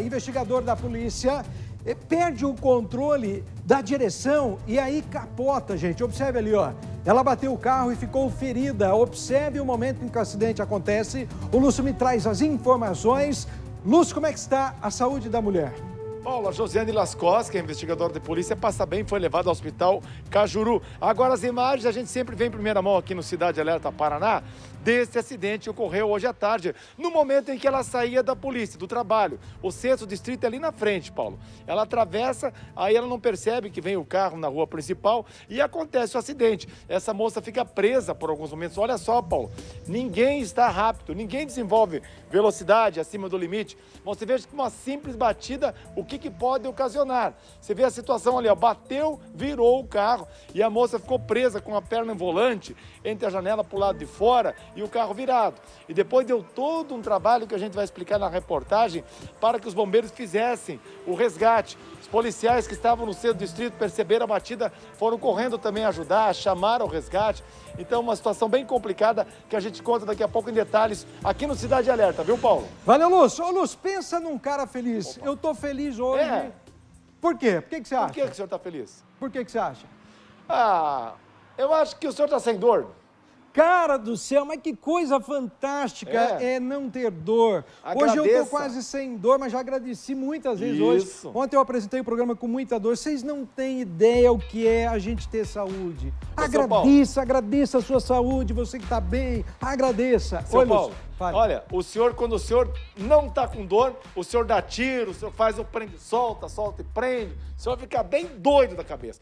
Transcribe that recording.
investigador da polícia eh, perde o controle da direção e aí capota, gente. Observe ali, ó. Ela bateu o carro e ficou ferida. Observe o momento em que o acidente acontece. O Lúcio me traz as informações. Lúcio, como é que está a saúde da mulher? Paula Josiane Lascos, que é investigadora de polícia, passa bem, foi levado ao hospital Cajuru. Agora, as imagens a gente sempre vem em primeira mão aqui no Cidade Alerta Paraná, desse acidente que ocorreu hoje à tarde, no momento em que ela saía da polícia, do trabalho. O sexto distrito é ali na frente, Paulo. Ela atravessa, aí ela não percebe que vem o carro na rua principal e acontece o acidente. Essa moça fica presa por alguns momentos. Olha só, Paulo, ninguém está rápido, ninguém desenvolve velocidade acima do limite. Você veja que uma simples batida, o que que, que pode ocasionar. Você vê a situação ali, ó, bateu, virou o carro e a moça ficou presa com a perna em volante entre a janela para o lado de fora e o carro virado. E depois deu todo um trabalho que a gente vai explicar na reportagem para que os bombeiros fizessem o resgate. Os policiais que estavam no centro do distrito perceberam a batida, foram correndo também ajudar, chamaram o resgate. Então, uma situação bem complicada que a gente conta daqui a pouco em detalhes aqui no Cidade Alerta, viu, Paulo? Valeu, Lúcio. Ô, Lúcio, pensa num cara feliz. Opa. Eu tô feliz hoje. É. Por quê? Por que, que você acha? Por que, que o senhor tá feliz? Por que, que você acha? Ah, eu acho que o senhor tá sem dor. Cara do céu, mas que coisa fantástica é, é não ter dor. Agradeça. Hoje eu tô quase sem dor, mas já agradeci muitas vezes Isso. hoje. Ontem eu apresentei o programa com muita dor. Vocês não têm ideia o que é a gente ter saúde. agradeça, agradeça a sua saúde, você que está bem, agradeça. Seu Olha, Paulo, Fale. Olha, o senhor, quando o senhor não está com dor, o senhor dá tiro, o senhor faz o prende, solta, solta e prende. O senhor fica bem doido da cabeça.